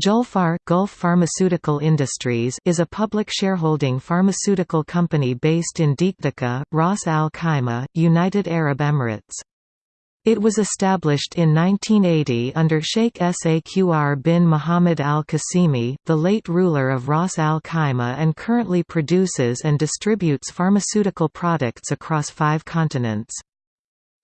Julfar Gulf Pharmaceutical Industries is a public shareholding pharmaceutical company based in Digdaga, Ras Al Khaimah, United Arab Emirates. It was established in 1980 under Sheikh Saqr bin Muhammad Al Qasimi, the late ruler of Ras Al Khaimah and currently produces and distributes pharmaceutical products across five continents.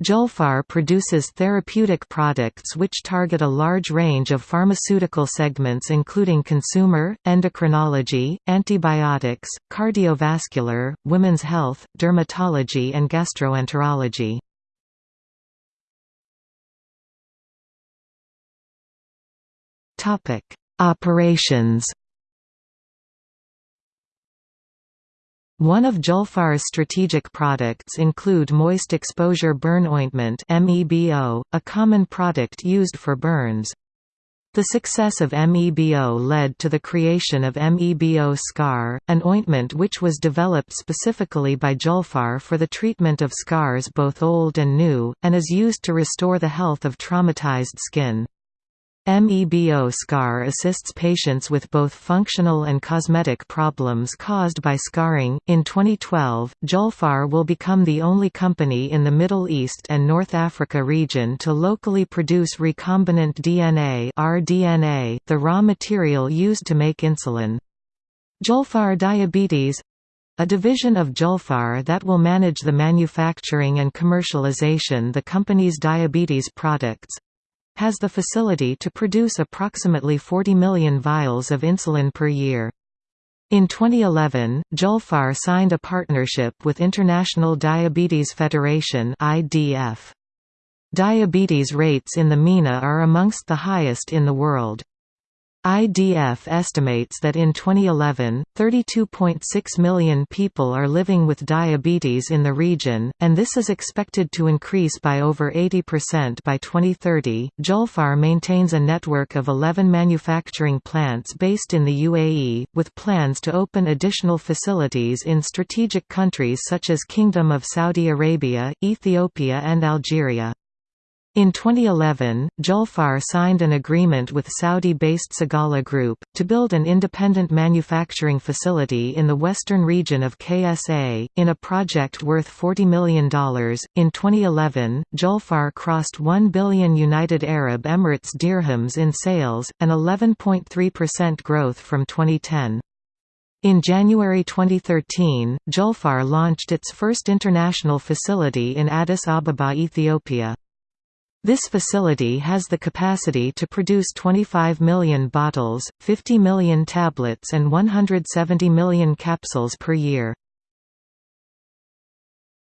Julfar produces therapeutic products which target a large range of pharmaceutical segments including consumer, endocrinology, antibiotics, cardiovascular, women's health, dermatology and gastroenterology. Operations One of Julfar's strategic products include moist exposure burn ointment MEBO, a common product used for burns. The success of MEBO led to the creation of MEBO Scar, an ointment which was developed specifically by Julfar for the treatment of scars both old and new, and is used to restore the health of traumatized skin. MEBO scar assists patients with both functional and cosmetic problems caused by scarring. In 2012, Julfar will become the only company in the Middle East and North Africa region to locally produce recombinant DNA (rDNA), the raw material used to make insulin. Julfar Diabetes a division of Julfar that will manage the manufacturing and commercialization the company's diabetes products, has the facility to produce approximately 40 million vials of insulin per year. In 2011, Julfar signed a partnership with International Diabetes Federation IDF. Diabetes rates in the MENA are amongst the highest in the world. IDF estimates that in 2011, 32.6 million people are living with diabetes in the region, and this is expected to increase by over 80% by 2030. Julfar maintains a network of 11 manufacturing plants based in the UAE, with plans to open additional facilities in strategic countries such as Kingdom of Saudi Arabia, Ethiopia, and Algeria. In 2011, Julfar signed an agreement with Saudi-based Sagala Group, to build an independent manufacturing facility in the western region of KSA, in a project worth $40 million. In 2011, Julfar crossed 1 billion United Arab Emirates dirhams in sales, an 11.3% growth from 2010. In January 2013, Julfar launched its first international facility in Addis Ababa, Ethiopia. This facility has the capacity to produce 25 million bottles, 50 million tablets and 170 million capsules per year.